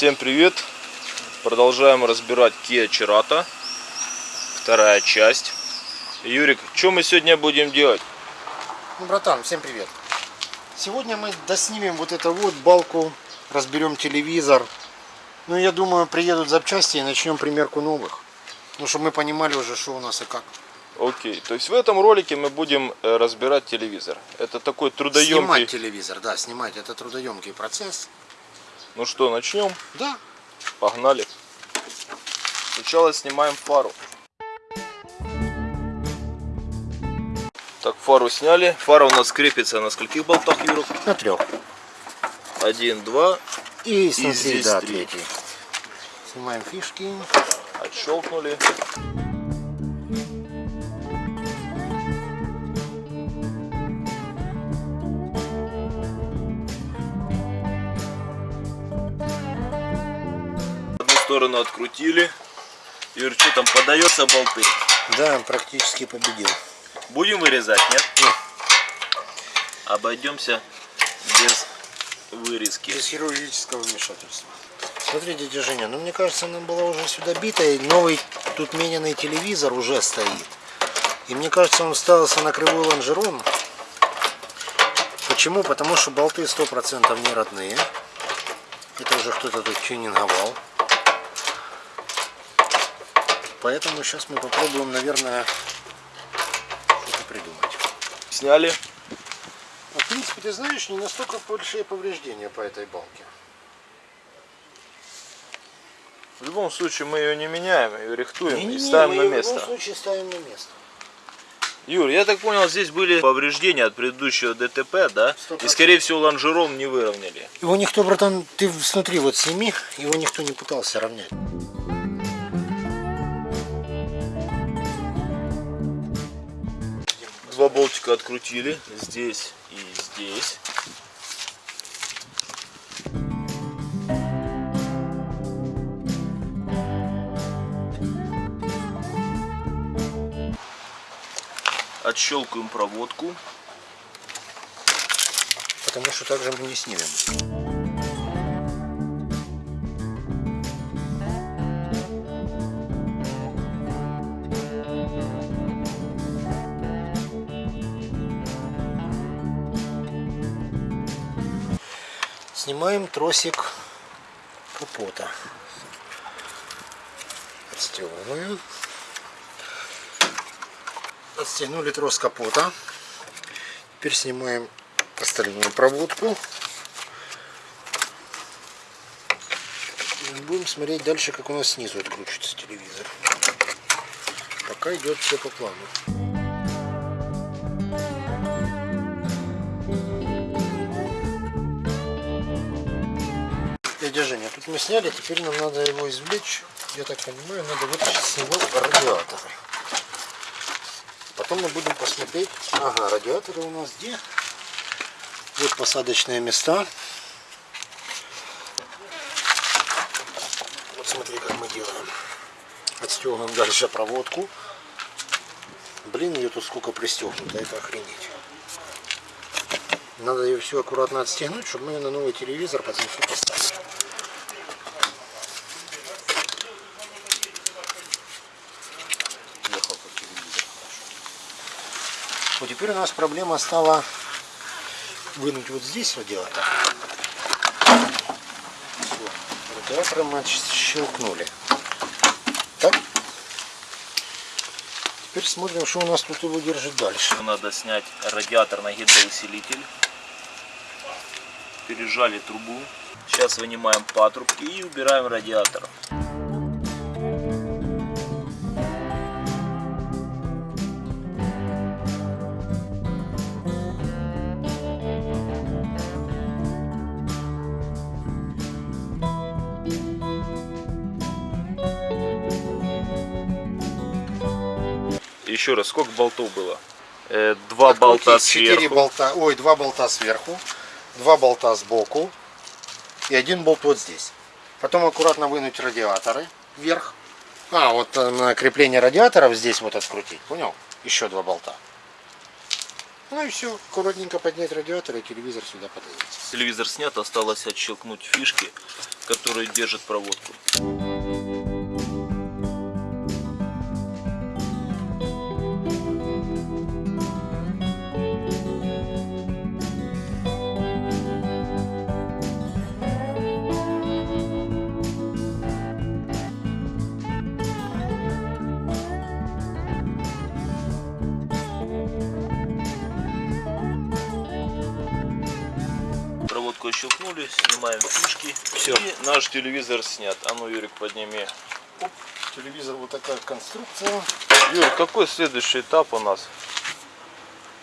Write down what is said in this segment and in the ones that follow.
Всем привет! Продолжаем разбирать Kia Cerato. Вторая часть. Юрик, что мы сегодня будем делать? Ну, братан, всем привет. Сегодня мы доснимем вот эту вот балку, разберем телевизор. Ну, я думаю, приедут запчасти и начнем примерку новых. Ну, чтобы мы понимали уже, что у нас и как. Окей, то есть в этом ролике мы будем э, разбирать телевизор. Это такой трудоемкий... Снимать телевизор, да, снимать. Это трудоемкий процесс. Ну что, начнем? Да. Погнали. Сначала снимаем фару. Так, фару сняли. Фара у нас крепится на скольких болтах, Юрок? На трех. Один, два. И смотри, здесь да, три. третий. Снимаем фишки. Отщелкнули. Сторону открутили. Юр, что там подается болты? Да, практически победил. Будем вырезать, нет? Нет. Обойдемся без вырезки. Без хирургического вмешательства. Смотрите, дядя Женя, ну мне кажется, она была уже сюда бита, и новый тут мененный телевизор уже стоит. И мне кажется, он ставился на кривой лонжерон. Почему? Потому что болты 100% не родные. Это уже кто-то тут тюнинговал. Поэтому сейчас мы попробуем, наверное, что-то придумать. Сняли. А, в принципе, ты знаешь, не настолько большие повреждения по этой балке. В любом случае мы ее не меняем, ее рихтуем и Не-не-не, ставим мы на место. В любом случае ставим на место. Юр, я так понял, здесь были повреждения от предыдущего ДТП, да? Сто И процентов. скорее всего лонжерон не выровняли. Его никто, братан, ты смотри, вот сними, его никто не пытался равнять. Два болтика открутили, здесь и здесь. Отщелкиваем проводку. Потому что так же мы не снимем. Снимаем тросик капота. Отстегиваем. Отстегнули трос капота. Теперь снимаем остальную проводку. Будем смотреть дальше, как у нас снизу откручивается телевизор. Пока идет все по плану. Тут мы сняли, теперь нам надо его извлечь. Я так понимаю, надо вытащить с него радиатор. Потом мы будем посмотреть. Ага, радиаторы у нас где? Вот посадочные места. Вот смотри, как мы делаем. Отстегиваем дальше проводку. Блин, ее тут сколько пристегнуто, это охренеть. Надо ее все аккуратно отстегнуть, чтобы мы на новый телевизор потом все поставили. Ехал как телевизор. Вот теперь у нас проблема стала вынуть вот здесь радиатор. Всё. Радиатор мы щелкнули. Так. Теперь смотрим, что у нас тут его держит дальше. Надо снять радиатор на гидроусилитель. Пережали трубу. Сейчас вынимаем патрубки и убираем радиатор. Еще раз, сколько болтов было? Э, Два болта Открутить четыре сверху. болта, ой, два болта сверху, два болта сбоку и один болт вот здесь. Потом аккуратно вынуть радиаторы вверх. А, вот э, на крепление радиаторов здесь вот открутить, понял? Еще два болта. Ну и все, аккуратненько поднять радиатор и телевизор сюда подается. Телевизор снят, осталось отщелкнуть фишки, которые держат проводку. Проводку отщелкнули, снимаем фишки. Всё. И наш телевизор снят. А ну, Юрик, подними. Телевизор вот такая конструкция. Юрик, какой следующий этап у нас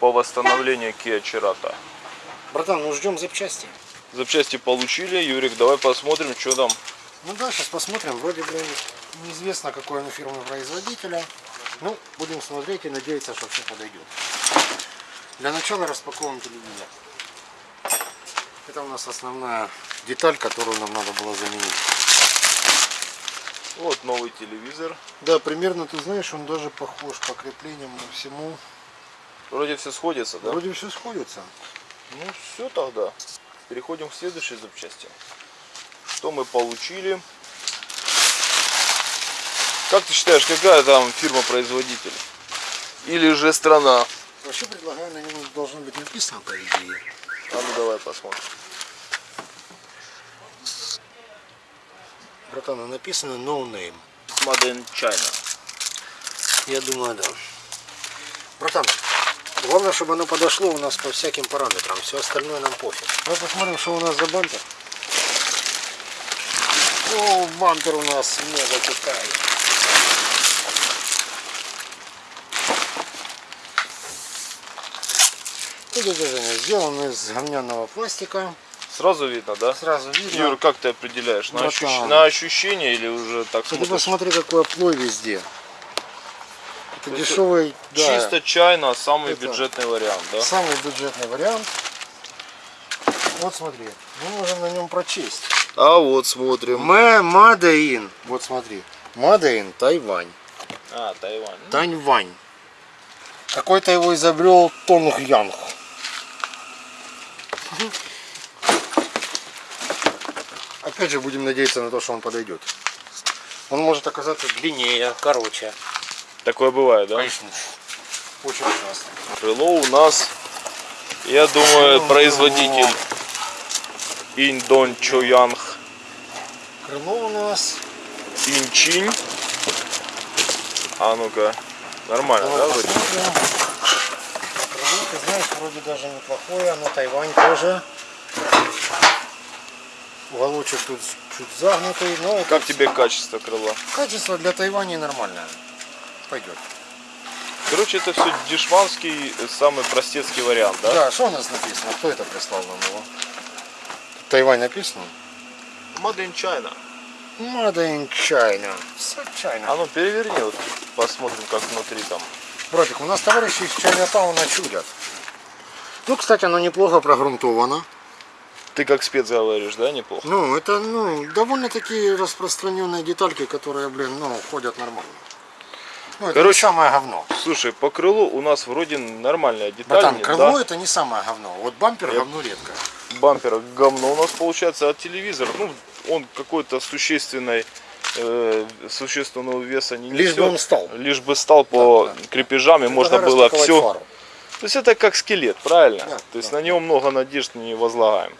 по восстановлению Kia Cerato? Братан, ну ждем запчасти. Запчасти получили. Юрик, давай посмотрим, что там. Ну да, сейчас посмотрим. Вроде бы неизвестно, какой оно фирмы производителя. Ну, будем смотреть и надеяться, что все подойдет. Для начала распаковываем телевизор. Это у нас основная деталь, которую нам надо было заменить. Вот новый телевизор. Да, примерно, ты знаешь, он даже похож по креплениям и всему. Вроде все сходится, да? Вроде все сходится. Ну все тогда. Переходим к следующей запчасти. Что мы получили? Как ты считаешь, какая там фирма-производитель? Или же страна? Вообще предлагаю, на нем должно быть написано, по идее. А ну давай посмотрим. Братан, а написано no name. Made in China. Я думаю, да. Братан, главное, чтобы оно подошло у нас по всяким параметрам. Все остальное нам пофиг. Давай посмотрим, что у нас за бампер. О, бампер у нас мега Китай. Это движение сделано из говняного пластика. Сразу видно, да? Сразу видно. Юр, как ты определяешь? На, ощущ- на ощущение или уже так Ты смотришь? посмотри, какой оплой везде. Это То есть дешевый, да, Чисто чайно, самый Это- бюджетный вариант, да? самый бюджетный вариант. Вот смотри, мы можем на нем прочесть. А вот смотрим. Мэ Мадаин. Вот смотри. Мадаин Тайвань. А, Тайвань. Таньвань. Какой-то его изобрел Тонг Янг. Опять же будем надеяться на то, что он подойдет. Он может оказаться длиннее, короче. Такое бывает, да? Конечно. Очень ужасно. Крыло у нас, я думаю, производитель Индон Чоянг Крыло у нас. Инчин. А ну-ка, нормально, Давай да, вроде? Знаешь, вроде даже неплохое. На Тайвань тоже. Уголочек тут чуть загнутый, но Как тебе качество крыла? качество для Тайваня нормальное. Пойдет. Короче, это все дешманский, э, самый простецкий вариант, да? Да, что у нас написано? Кто это прислал нам его? Тайвань написано? Made in China. Made in China. Все China. А ну переверни, вот, посмотрим, как внутри там. Братик, у нас товарищи из Чайнатауна чудят. Ну, кстати, оно неплохо прогрунтовано. Ты как спец говоришь, да, неплохо? Ну, это ну, довольно-таки распространенные детальки, которые, блин, ну, ходят нормально. Ну, это Короче, не самое говно. Слушай, по крылу у нас вроде нормальная деталь. Братан, не- крыло да? это не самое говно. Вот бампер Я- говно редко. бампера говно у нас получается, а телевизор, ну, он какой-то существенной, э, существенного веса не Лишь бы несет. он стал. Лишь бы стал по Да, да. крепежам, и можно было все. фару. То есть это как скелет, правильно? Да, То есть да. на него много надежд не возлагаем.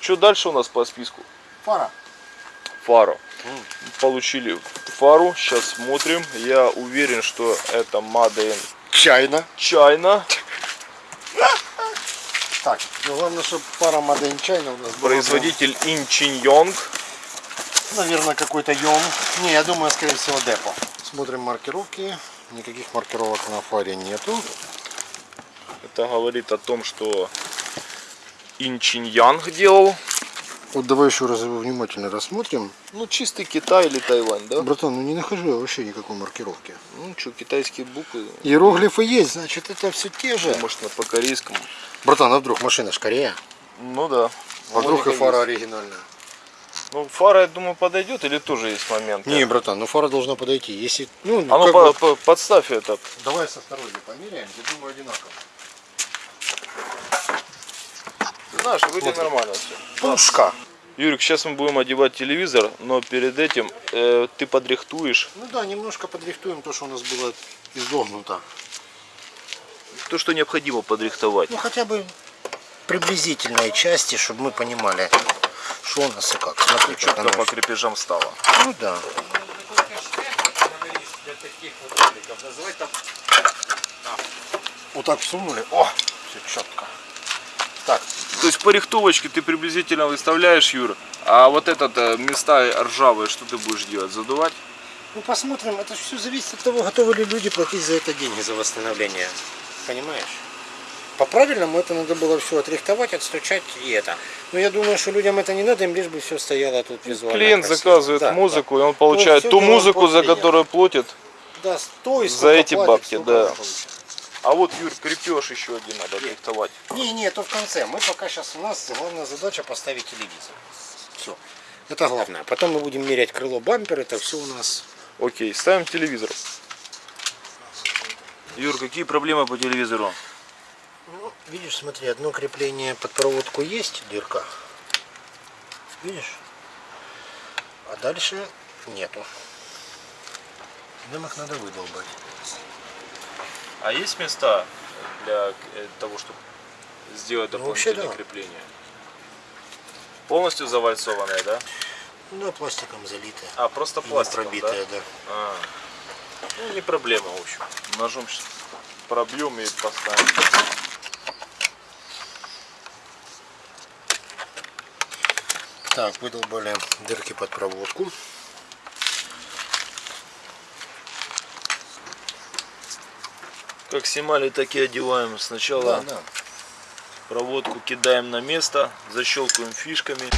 Что дальше у нас по списку? Фара. Фару. Получили фару, сейчас смотрим. Я уверен, что это Made in Чайна. China. Так, ну главное, чтобы Made in China у нас была. Производитель Инчиньонг. Наверное, какой-то Йон. Не, я думаю, скорее всего, депо. Смотрим маркировки. Никаких маркировок на фаре нету. Это говорит о том, что Инчиньянг делал. Вот давай еще раз его внимательно рассмотрим. Ну, чистый Китай или Тайвань, да? Братан, ну не нахожу я вообще никакой маркировки. Ну, что, китайские буквы, Иероглифы есть, значит это все те же. может, на по-корейскому. Братан, а вдруг машина ж Корея? Ну да. А вдруг и Логика фара есть. оригинальная? Ну, фара, я думаю, подойдет или тоже есть момент? Не, братан, ну фара должна подойти. Если, ну, А ну, по- бы- по- подставь этот. Давай со второй померяем, я думаю одинаково. Наш, вроде Смотри. нормально все. Пушка. Юрик, сейчас мы будем одевать телевизор, но перед этим э, ты подрихтуешь Ну да, немножко подрихтуем то, что у нас было изогнуто. то, что необходимо подрихтовать. Ну хотя бы приблизительные части, чтобы мы понимали, что у нас и как. Смотри, как Четко по крепежам стало. Ну да. Вот так всунули. О, все четко. Так, То есть по рихтовочке ты приблизительно выставляешь, Юр, а вот этот э, места ржавые, что ты будешь делать? Задувать? ну посмотрим. Это все зависит от того, готовы ли люди платить за это деньги, за восстановление. Понимаешь? По-правильному это надо было все отрихтовать, отстучать и это. Но я думаю, что людям это не надо, им лишь бы все стояло тут визуально. Клиент красиво. заказывает Да, музыку, и он получает ту музыку, за которую платит. Да, да стой, За эти платит, бабки, да. он получит. А вот, Юр, крепеж еще один надо рихтовать. Не, не, то в конце. Мы пока сейчас у нас главная задача поставить телевизор. Все. Это главное. Потом мы будем мерять крыло бампер. Это все у нас. Окей, ставим телевизор. Юр, какие проблемы по телевизору? Ну, видишь, смотри, одно крепление под проводку есть, дырка. Видишь? А дальше нету. Нам их надо выдолбать. А есть места для э, того, чтобы сделать Ну, вообще дополнительное да. крепление? Полностью завальцованное, да? Ну, пластиком залитое. А, просто пластиком, пробитое, да? да. А. Ну, не проблема, в общем. Ножом щас пробьем и поставим. Так, выдолбали дырки под проводку. Как снимали, так и одеваем. Сначала Да, да. проводку кидаем на место, защелкиваем фишками.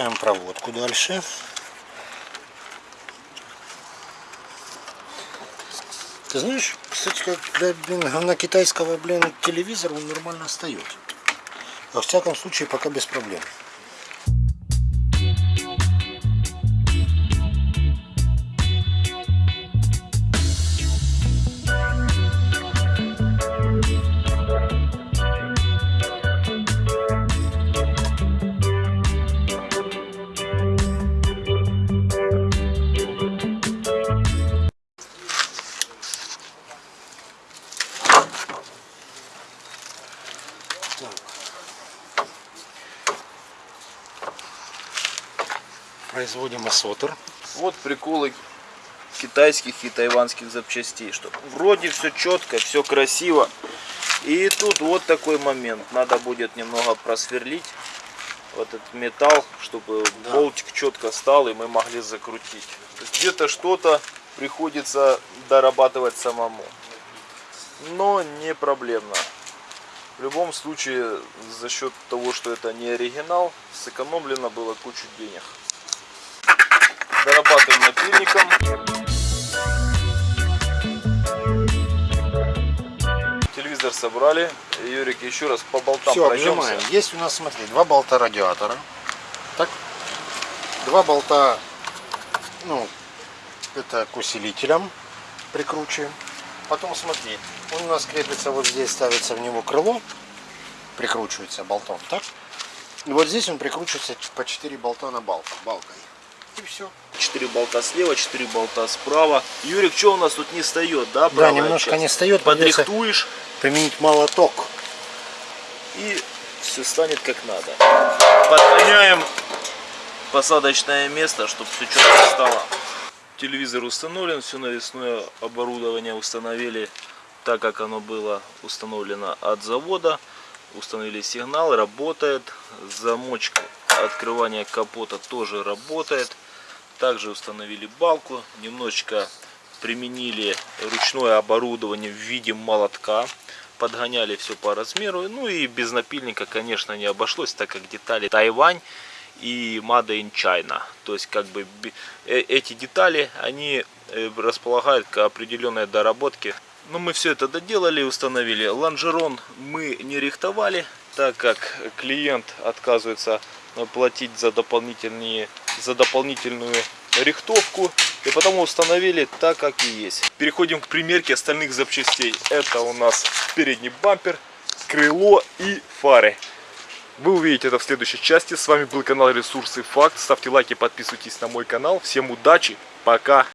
Подключаем проводку дальше. Ты знаешь, кстати, как для блин, говна китайского блин, телевизора он нормально встает. Во всяком случае, пока без проблем. Производим осотр. Вот приколы китайских и тайванских запчастей, что вроде все четко, все красиво. И тут вот такой момент. Надо будет немного просверлить вот этот металл, чтобы Да. болтик четко стал и мы могли закрутить. Где-то что-то приходится дорабатывать самому. Но не проблемно. В любом случае, за счет того, что это не оригинал, сэкономлено было кучу денег. Дорабатываем напильником. Телевизор собрали. Юрик, еще раз по болтам Все, пройдемся. обжимаем. Есть у нас, смотри, два болта радиатора. Так. Два болта, ну, это к усилителям прикручиваем. Потом смотри, он у нас крепится вот здесь, ставится в него крыло, прикручивается болтом, так? И вот здесь он прикручивается по 4 болта на балку, балкой. И все. 4 болта слева, 4 болта справа. Юрик, что у нас тут не встает, да? Да, немножко часть? не встает, Подрихтуешь применить молоток. и все станет как надо. Подгоняем посадочное место, чтобы все четко стало. Телевизор установлен, все навесное оборудование установили. так как оно было установлено от завода. Установили сигнал, работает. Замочек открывания капота тоже работает. Также установили балку. Немножечко применили ручное оборудование в виде молотка. Подгоняли все по размеру. Ну и без напильника, конечно, не обошлось, так как детали Тайвань и Made in China. То есть как бы э- эти детали, они э, располагают к определенной доработке. Но мы все это доделали, установили. Лонжерон мы не рихтовали, так как клиент отказывается платить за, дополнительные, за дополнительную рихтовку. И потому установили так, как и есть. Переходим к примерке остальных запчастей. Это у нас передний бампер, крыло и фары. Вы увидите это в следующей части. С вами был канал Ресурсы Факт. Ставьте лайки, подписывайтесь на мой канал. Всем удачи, пока!